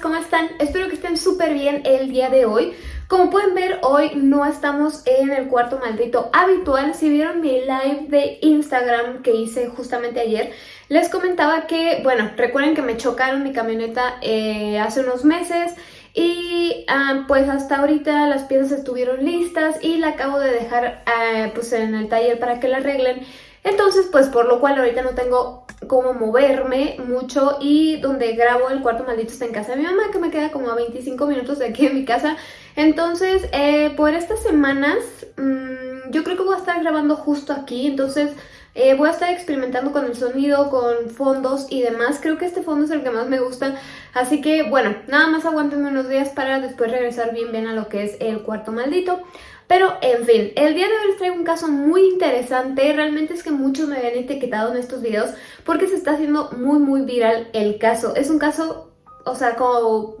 ¿cómo están? Espero que estén súper bien el día de hoy. Como pueden ver, hoy no estamos en el cuarto maldito habitual. Si vieron mi live de Instagram que hice justamente ayer, les comentaba que, bueno, recuerden que me chocaron mi camioneta eh, hace unos meses y ah, pues hasta ahorita las piezas estuvieron listas y la acabo de dejar ah, pues en el taller para que la arreglen. Entonces, pues por lo cual ahorita no tengo cómo moverme mucho y donde grabo el cuarto maldito está en casa de mi mamá, que me queda como a 25 minutos de aquí en mi casa. Entonces, eh, por estas semanas, mmm, yo creo que voy a estar grabando justo aquí, entonces... Eh, voy a estar experimentando con el sonido, con fondos y demás. Creo que este fondo es el que más me gusta. Así que, bueno, nada más aguántenme unos días para después regresar bien bien a lo que es el cuarto maldito. Pero, en fin, el día de hoy les traigo un caso muy interesante. Realmente es que muchos me habían etiquetado en estos videos porque se está haciendo muy, muy viral el caso. Es un caso, o sea, como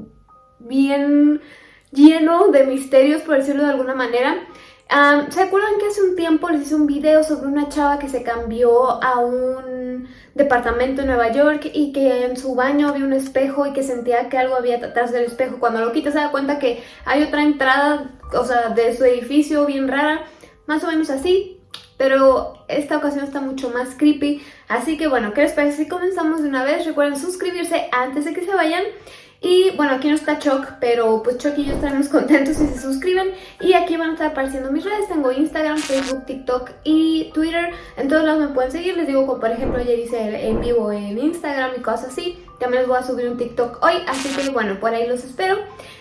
bien lleno de misterios, por decirlo de alguna manera. ¿Se acuerdan que hace un tiempo les hice un video sobre una chava que se cambió a un departamento en Nueva York y que en su baño había un espejo y que sentía que algo había detrás del espejo? Cuando lo quita se da cuenta que hay otra entrada, o sea, de su edificio bien rara, más o menos así, pero esta ocasión está mucho más creepy. Así que bueno, ¿qué les parece si comenzamos de una vez? Recuerden suscribirse antes de que se vayan. Y bueno, aquí no está Choc, pero pues Choc y yo estaremos contentos si se suscriben. Y aquí van a estar apareciendo mis redes. Tengo Instagram, Facebook, TikTok y Twitter. En todos lados me pueden seguir. Les digo, como por ejemplo ayer hice en vivo en Instagram y cosas así. También les voy a subir un TikTok hoy. Así que bueno, por ahí los espero.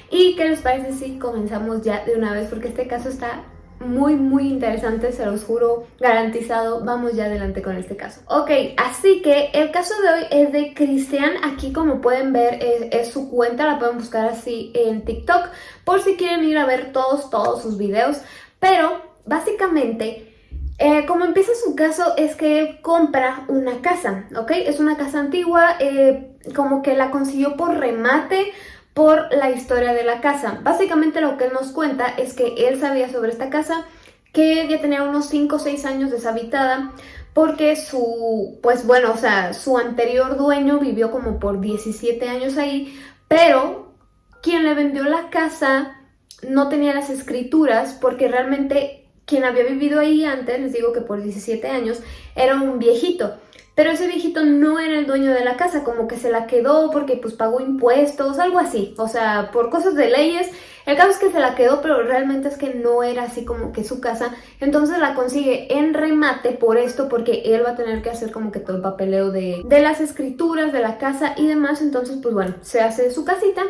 ¿Y qué les parece si comenzamos ya de una vez? Porque este caso está muy muy interesante, se los juro, garantizado. Vamos ya adelante con este caso. Ok, así que el caso de hoy es de Cristian. Aquí como pueden ver es, su cuenta, la pueden buscar así en TikTok por si quieren ir a ver todos, todos sus videos. Pero básicamente... Eh, como empieza su caso es que él compra una casa, ¿ok? Es una casa antigua, eh, como que la consiguió por remate por la historia de la casa. Básicamente lo que él nos cuenta es que él sabía sobre esta casa, que ya tenía unos 5 o 6 años deshabitada, porque su, pues bueno, o sea, su anterior dueño vivió como por 17 años ahí, pero quien le vendió la casa no tenía las escrituras porque realmente quien había vivido ahí antes, les digo que por 17 años, era un viejito. Pero ese viejito no era el dueño de la casa, como que se la quedó porque pues pagó impuestos, algo así. O sea, por cosas de leyes. El caso es que se la quedó, pero realmente es que no era así como que su casa. Entonces la consigue en remate por esto, porque él va a tener que hacer como que todo el papeleo de, de las escrituras, de la casa y demás. Entonces, pues bueno, se hace su casita.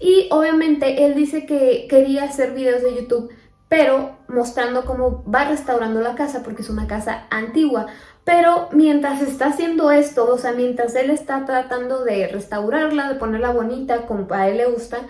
Y obviamente él dice que quería hacer videos de YouTube pero mostrando cómo va restaurando la casa porque es una casa antigua. Pero mientras está haciendo esto, o sea, mientras él está tratando de restaurarla, de ponerla bonita como a él le gusta,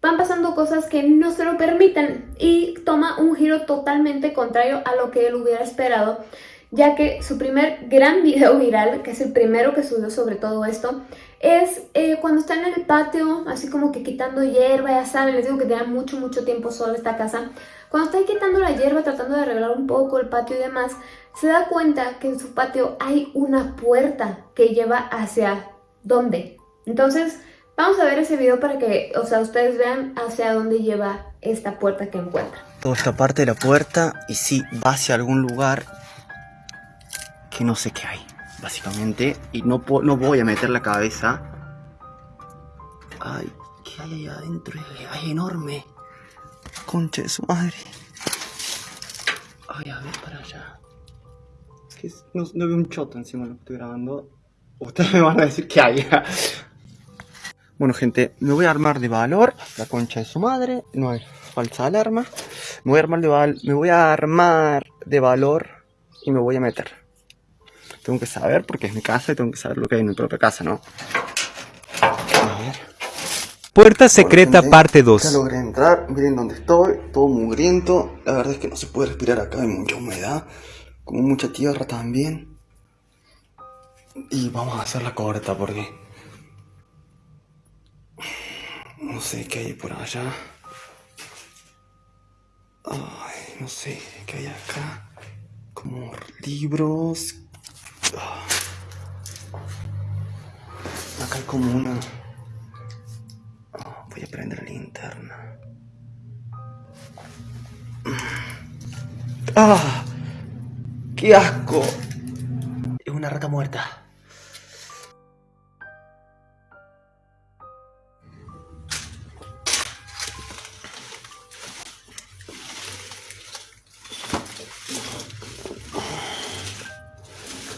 van pasando cosas que no se lo permiten y toma un giro totalmente contrario a lo que él hubiera esperado, ya que su primer gran video viral, que es el primero que subió sobre todo esto, es eh, cuando está en el patio, así como que quitando hierba, ya saben, les digo que tenía mucho, mucho tiempo sola esta casa, cuando está quitando la hierba, tratando de arreglar un poco el patio y demás, se da cuenta que en su patio hay una puerta que lleva hacia dónde. Entonces, vamos a ver ese video para que, o sea, ustedes vean hacia dónde lleva esta puerta que encuentra. Toda esta parte de la puerta y sí, va hacia algún lugar que no sé qué hay, básicamente. Y no, no voy a meter la cabeza. Ay, ¿qué hay ahí adentro? Ay, enorme. Concha de su madre. Ay, a ver para allá. Es que no, no veo un choto encima de lo que estoy grabando. Ustedes me van a decir que hay. bueno, gente, me voy a armar de valor. La concha de su madre. No hay falsa alarma. Me voy a armar de, val me voy a armar de valor y me voy a meter. Tengo que saber porque es mi casa y tengo que saber lo que hay en mi propia casa, ¿no? Puerta secreta parte 2. Ya logré entrar, miren dónde estoy, todo mugriento. La verdad es que no se puede respirar acá, hay mucha humedad, como mucha tierra también. Y vamos a hacer la corta porque... No sé qué hay por allá. Ay, no sé qué hay acá. Como libros. Acá hay como una Voy a prender la linterna. ¡Ah! ¡Qué asco! Es una rata muerta.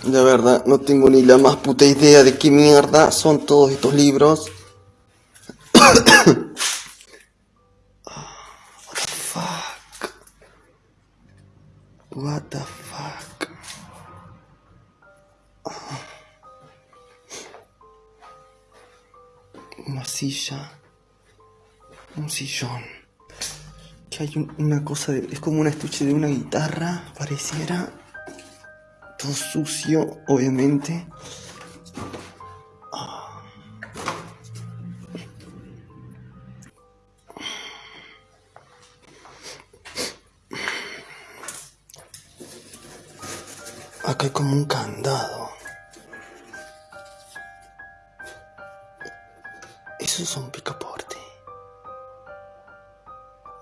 De verdad, no tengo ni la más puta idea de qué mierda son todos estos libros. Una silla. Un sillón. Que hay un- una cosa de. Es como un estuche de una guitarra, pareciera. Todo sucio, obviamente.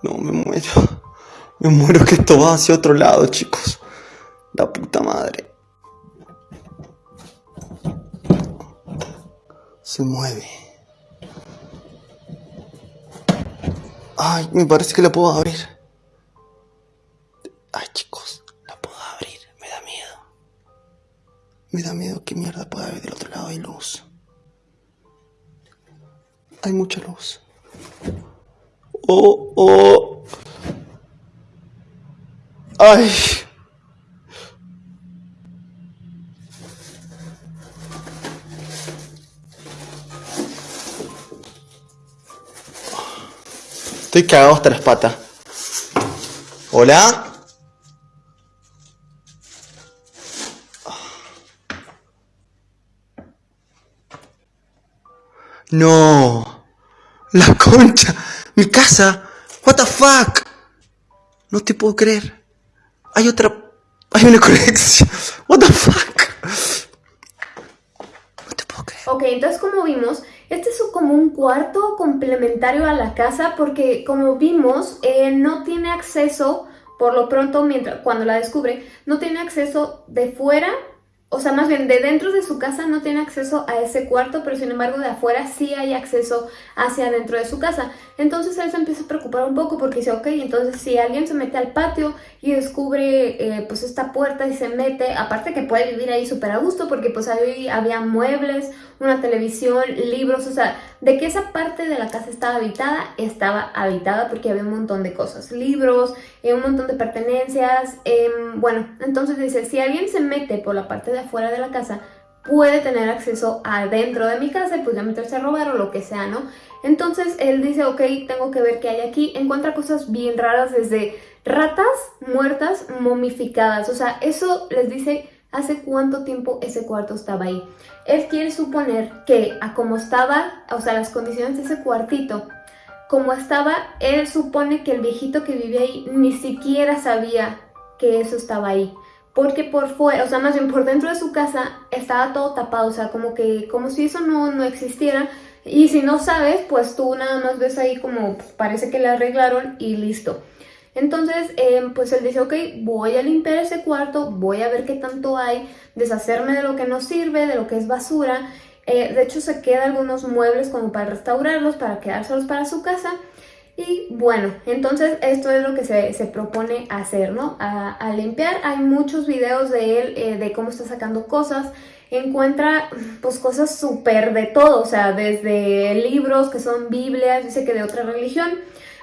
No, me muero. Me muero que esto va hacia otro lado, chicos. La puta madre. Se mueve. Ay, me parece que la puedo abrir. Ay, chicos, la puedo abrir. Me da miedo. Me da miedo. ¿Qué mierda puede haber del otro lado? Hay luz. Hay mucha luz. Oh, oh. Ay. Estoy cagado hasta las patas. ¿Hola? No. La concha. Mi casa. What the fuck. No te puedo creer. Hay otra. Hay una conexión. What the fuck. No te puedo creer. Ok, entonces como vimos, este es como un cuarto complementario a la casa porque como vimos, eh, no tiene acceso, por lo pronto, mientras, cuando la descubre, no tiene acceso de fuera, o sea, más bien de dentro de su casa no tiene acceso a ese cuarto, pero sin embargo de afuera sí hay acceso hacia dentro de su casa. Entonces él se empieza a preocupar un poco porque dice, ok, entonces si alguien se mete al patio y descubre eh, pues esta puerta y se mete, aparte que puede vivir ahí súper a gusto porque pues ahí había muebles, una televisión, libros, o sea, de que esa parte de la casa estaba habitada, estaba habitada porque había un montón de cosas, libros, eh, un montón de pertenencias, em, bueno, entonces dice, si alguien se mete por la parte de afuera de la casa, puede tener acceso adentro de mi casa y pues ya meterse a robar o lo que sea, ¿no? Entonces él dice, ok, tengo que ver qué hay aquí, encuentra cosas bien raras desde ratas muertas momificadas, o sea, eso les dice hace cuánto tiempo ese cuarto estaba ahí. Él quiere suponer que a como estaba, o sea, las condiciones de ese cuartito, como estaba, él supone que el viejito que vivía ahí ni siquiera sabía que eso estaba ahí. Porque por fuera, o sea, más bien por dentro de su casa estaba todo tapado, o sea, como que, como si eso no, no existiera. Y si no sabes, pues tú nada más ves ahí como pues, parece que le arreglaron y listo. Entonces, eh, pues él dice, ok, voy a limpiar ese cuarto, voy a ver qué tanto hay, deshacerme de lo que no sirve, de lo que es basura. Eh, de hecho, se quedan algunos muebles como para restaurarlos, para quedárselos para su casa. Y bueno, entonces esto es lo que se, se propone hacer, ¿no? A, limpiar. Hay muchos videos de él, eh, de cómo está sacando cosas. Encuentra pues cosas súper de todo, o sea, desde libros que son Biblias, dice que de otra religión.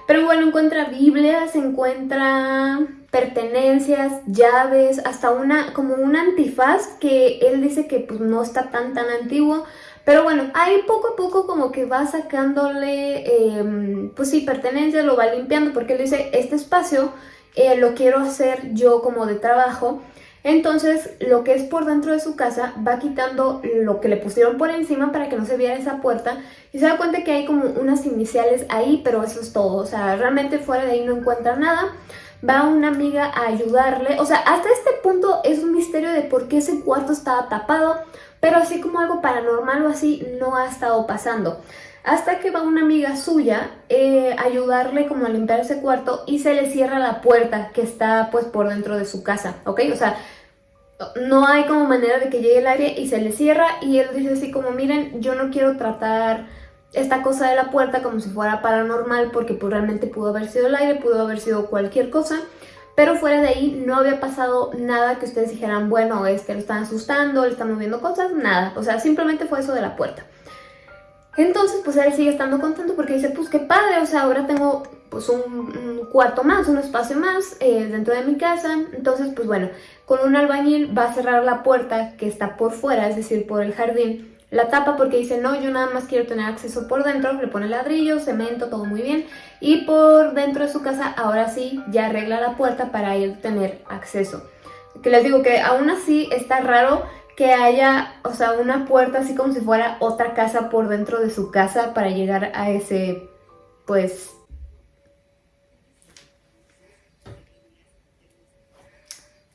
Pero bueno, encuentra Biblias, encuentra pertenencias, llaves, hasta una como un antifaz que él dice que pues no está tan tan antiguo. Pero bueno, ahí poco a poco como que va sacándole, eh, pues sí, pertenencias, lo va limpiando porque él dice, este espacio eh, lo quiero hacer yo como de trabajo. Entonces, lo que es por dentro de su casa va quitando lo que le pusieron por encima para que no se viera esa puerta y se da cuenta que hay como unas iniciales ahí, pero eso es todo. O sea, realmente fuera de ahí no encuentra nada. Va una amiga a ayudarle. O sea, hasta este punto es un misterio de por qué ese cuarto estaba tapado, pero así como algo paranormal o así no ha estado pasando. hasta que va una amiga suya eh, a ayudarle como a limpiar ese cuarto y se le cierra la puerta que está pues por dentro de su casa, ¿ok? O sea, no hay como manera de que llegue el aire y se le cierra y él dice así como, miren, yo no quiero tratar esta cosa de la puerta como si fuera paranormal porque pues realmente pudo haber sido el aire, pudo haber sido cualquier cosa. Pero fuera de ahí no había pasado nada que ustedes dijeran, bueno, es que lo están asustando, le están moviendo cosas, nada. O sea, simplemente fue eso de la puerta. Entonces, pues él sigue estando contento porque dice, pues qué padre, o sea, ahora tengo pues un, cuarto más, un espacio más eh, dentro de mi casa. Entonces, pues bueno, con un albañil va a cerrar la puerta que está por fuera, es decir, por el jardín, la tapa porque dice, no, yo nada más quiero tener acceso por dentro, le pone ladrillo, cemento, todo muy bien. Y por dentro de su casa, ahora sí, ya arregla la puerta para él tener acceso. Que les digo que aún así está raro que haya, o sea, una puerta así como si fuera otra casa por dentro de su casa para llegar a ese, pues...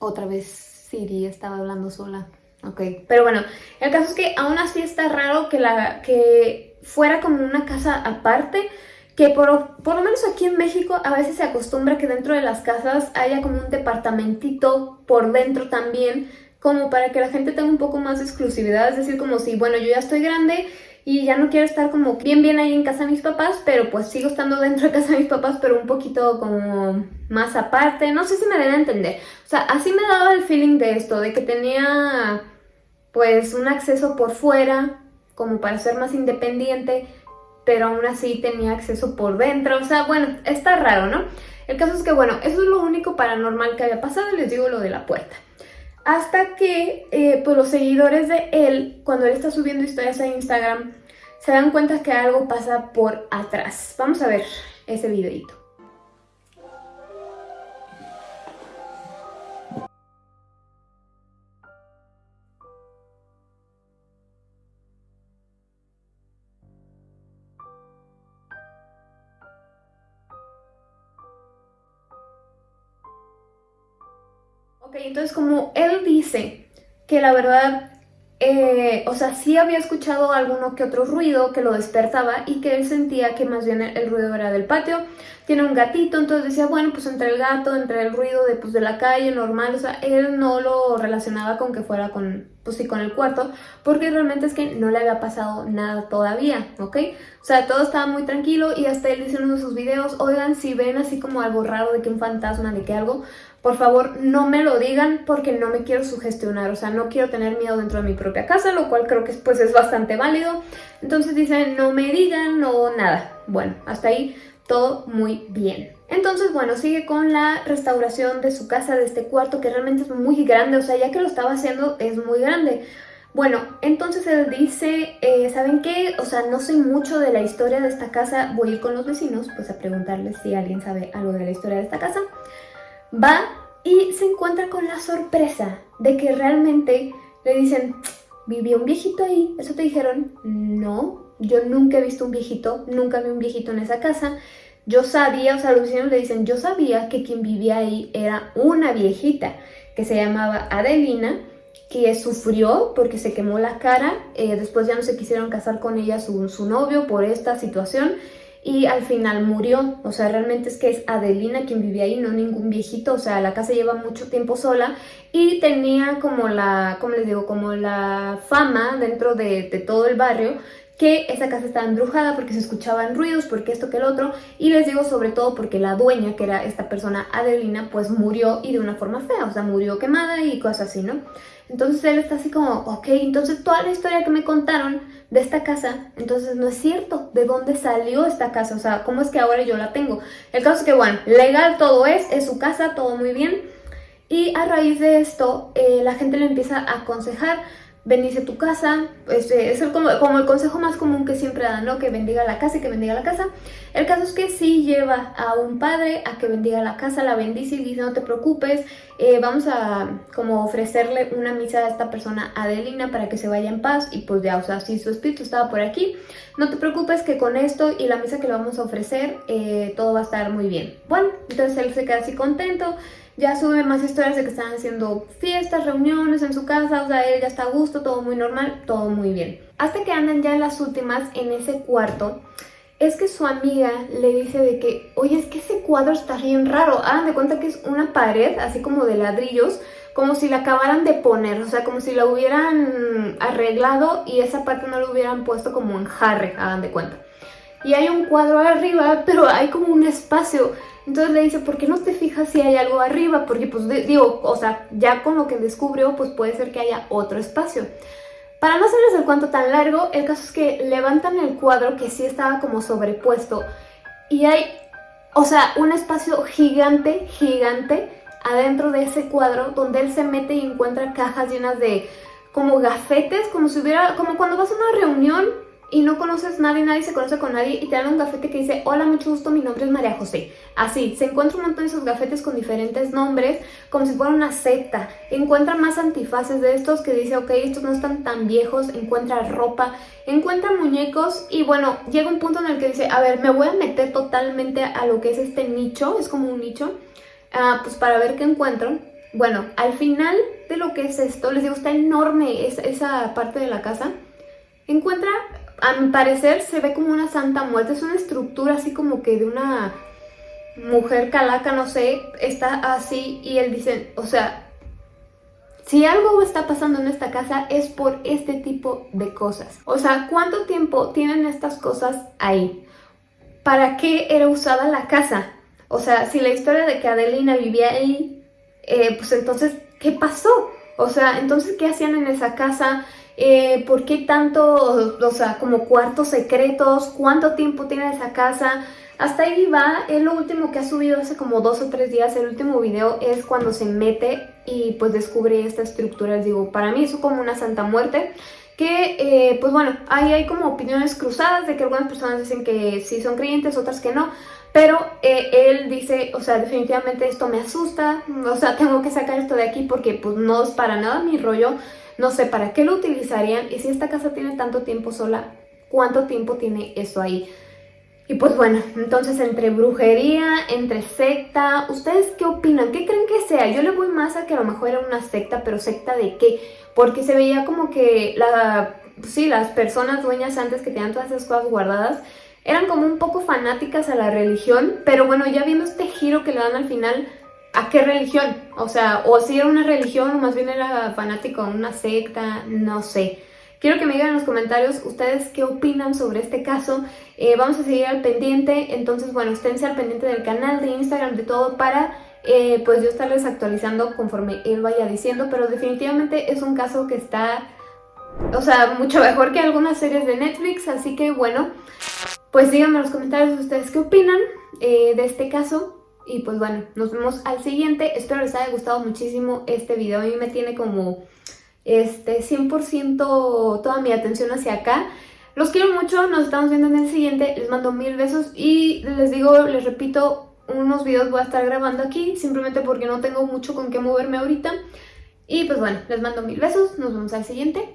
Otra vez Siri estaba hablando sola. Ok, pero bueno, el caso es que aún así está raro que, la, que fuera como una casa aparte, que por, por lo menos aquí en México a veces se acostumbra que dentro de las casas haya como un departamentito por dentro también, como para que la gente tenga un poco más de exclusividad, es decir, como si, bueno, yo ya estoy grande y ya no quiero estar como bien bien ahí en casa de mis papás, pero pues sigo estando dentro de casa de mis papás, pero un poquito como más aparte, no sé si me deben entender. O sea, así me daba el feeling de esto, de que tenía pues un acceso por fuera, como para ser más independiente, pero aún así tenía acceso por dentro, o sea, bueno, está raro, ¿no? El caso es que, bueno, eso es lo único paranormal que había pasado, les digo lo de la puerta. Hasta que, eh, pues los seguidores de él, cuando él está subiendo historias a Instagram, se dan cuenta que algo pasa por atrás. Vamos a ver ese videito. Ok, entonces como él dice que la verdad, eh, o sea, sí había escuchado alguno que otro ruido que lo despertaba y que él sentía que más bien el, ruido era del patio. Tiene un gatito, entonces decía, bueno, pues entre el gato, entre el ruido de, pues, de la calle normal, o sea, él no lo relacionaba con que fuera con, pues sí, con el cuarto, porque realmente es que no le había pasado nada todavía, ¿ok? O sea, todo estaba muy tranquilo y hasta él dice en uno de sus videos, oigan, si ven así como algo raro de que un fantasma, de que algo, por favor no me lo digan porque no me quiero sugestionar, o sea, no quiero tener miedo dentro de mi propia casa, lo cual creo que pues es bastante válido. Entonces dicen, no me digan, no nada. Bueno, hasta ahí todo muy bien. Entonces, bueno, sigue con la restauración de su casa, de este cuarto, que realmente es muy grande, o sea, ya que lo estaba haciendo es muy grande. Bueno, entonces él dice, eh, ¿saben qué? O sea, no sé mucho de la historia de esta casa, voy a ir con los vecinos, pues a preguntarles si alguien sabe algo de la historia de esta casa va y se encuentra con la sorpresa de que realmente le dicen, ¿vivió un viejito ahí? ¿Eso te dijeron? No, yo nunca he visto un viejito, nunca vi un viejito en esa casa. Yo sabía, o sea, los vecinos le dicen, yo sabía que quien vivía ahí era una viejita que se llamaba Adelina, que sufrió porque se quemó la cara, eh, después ya no se quisieron casar con ella su, su novio por esta situación y al final murió. O sea, realmente es que es Adelina quien vivía ahí, no ningún viejito. O sea, la casa lleva mucho tiempo sola y tenía como la, ¿cómo les digo? Como la fama dentro de, de todo el barrio que esa casa estaba embrujada porque se escuchaban ruidos, porque esto que el otro, y les digo sobre todo porque la dueña, que era esta persona Adelina, pues murió y de una forma fea, o sea, murió quemada y cosas así, ¿no? Entonces él está así como, ok, entonces toda la historia que me contaron de esta casa, entonces no es cierto, ¿de dónde salió esta casa? O sea, ¿cómo es que ahora yo la tengo? El caso es que, bueno, legal todo es, es su casa, todo muy bien, y a raíz de esto, eh, la gente le empieza a aconsejar bendice tu casa, este, es el, como, como, el consejo más común que siempre dan, ¿no? Que bendiga la casa y que bendiga la casa. El caso es que sí lleva a un padre a que bendiga la casa, la bendice y dice no te preocupes, eh, vamos a como ofrecerle una misa a esta persona Adelina para que se vaya en paz y pues ya, o sea, si su espíritu estaba por aquí, no te preocupes que con esto y la misa que le vamos a ofrecer eh, todo va a estar muy bien. Bueno, entonces él se queda así contento, ya sube más historias de que están haciendo fiestas, reuniones en su casa, o sea, él ya está a gusto, todo muy normal, todo muy bien. hasta que andan ya en las últimas en ese cuarto, es que su amiga le dice de que, oye, es que ese cuadro está bien raro. Hagan de cuenta que es una pared, así como de ladrillos, como si la acabaran de poner, o sea, como si la hubieran arreglado y esa parte no la hubieran puesto como en jarre, hagan de cuenta. Y hay un cuadro arriba, pero hay como un espacio. Entonces le dice, ¿por qué no te fijas si hay algo arriba? Porque pues digo, o sea, ya con lo que descubrió, pues puede ser que haya otro espacio. Para no hacerles el cuento tan largo, el caso es que levantan el cuadro que sí estaba como sobrepuesto y hay, o sea, un espacio gigante, gigante adentro de ese cuadro donde él se mete y encuentra cajas llenas de como gafetes, como si hubiera, como cuando vas a una reunión y no conoces nadie, nadie se conoce con nadie y te dan un gafete que dice hola, mucho gusto, mi nombre es María José. Así, se encuentra un montón de esos gafetes con diferentes nombres, como si fuera una secta. Encuentra más antifaces de estos que dice, ok, estos no están tan viejos, encuentra ropa, encuentra muñecos y bueno, llega un punto en el que dice, a ver, me voy a meter totalmente a lo que es este nicho, es como un nicho, uh, pues para ver qué encuentro. Bueno, al final de lo que es esto, les digo, está enorme esa parte de la casa. Encuentra a mi parecer se ve como una santa muerte, es una estructura así como que de una mujer calaca, no sé, está así y él dice, o sea, si algo está pasando en esta casa es por este tipo de cosas. O sea, ¿cuánto tiempo tienen estas cosas ahí? ¿Para qué era usada la casa? O sea, si la historia de que Adelina vivía ahí, eh, pues entonces, ¿qué pasó? O sea, entonces, ¿qué hacían en esa casa? Eh, ¿Por qué tanto, o sea, como cuartos secretos? ¿Cuánto tiempo tiene esa casa? Hasta ahí va, es lo último que ha subido hace como dos o tres días, el último video es cuando se mete y pues descubre esta estructura, les digo, para mí es como una santa muerte, que eh, pues bueno, ahí hay como opiniones cruzadas de que algunas personas dicen que sí son creyentes, otras que no, pero eh, él dice, o sea, definitivamente esto me asusta, o sea, tengo que sacar esto de aquí porque pues no es para nada mi rollo, no sé para qué lo utilizarían y si esta casa tiene tanto tiempo sola, ¿cuánto tiempo tiene eso ahí? Y pues bueno, entonces entre brujería, entre secta, ¿ustedes qué opinan? ¿Qué creen que sea? Yo le voy más a que a lo mejor era una secta, pero secta de qué? Porque se veía como que la, sí, las personas dueñas antes que tenían todas esas cosas guardadas eran como un poco fanáticas a la religión, pero bueno, ya viendo este giro que le dan al final, ¿A qué religión? O sea, o si era una religión o más bien era fanático una secta, no sé. Quiero que me digan en los comentarios ustedes qué opinan sobre este caso. Eh, vamos a seguir al pendiente, entonces bueno, esténse al pendiente del canal, de Instagram, de todo para eh, pues yo estarles actualizando conforme él vaya diciendo, pero definitivamente es un caso que está, o sea, mucho mejor que algunas series de Netflix, así que bueno, pues díganme en los comentarios ustedes qué opinan eh, de este caso. Y pues bueno, nos vemos al siguiente. Espero les haya gustado muchísimo este video. A mí me tiene como este 100% toda mi atención hacia acá. Los quiero mucho, nos estamos viendo en el siguiente. Les mando mil besos y les digo, les repito, unos videos voy a estar grabando aquí simplemente porque no tengo mucho con qué moverme ahorita. Y pues bueno, les mando mil besos, nos vemos al siguiente.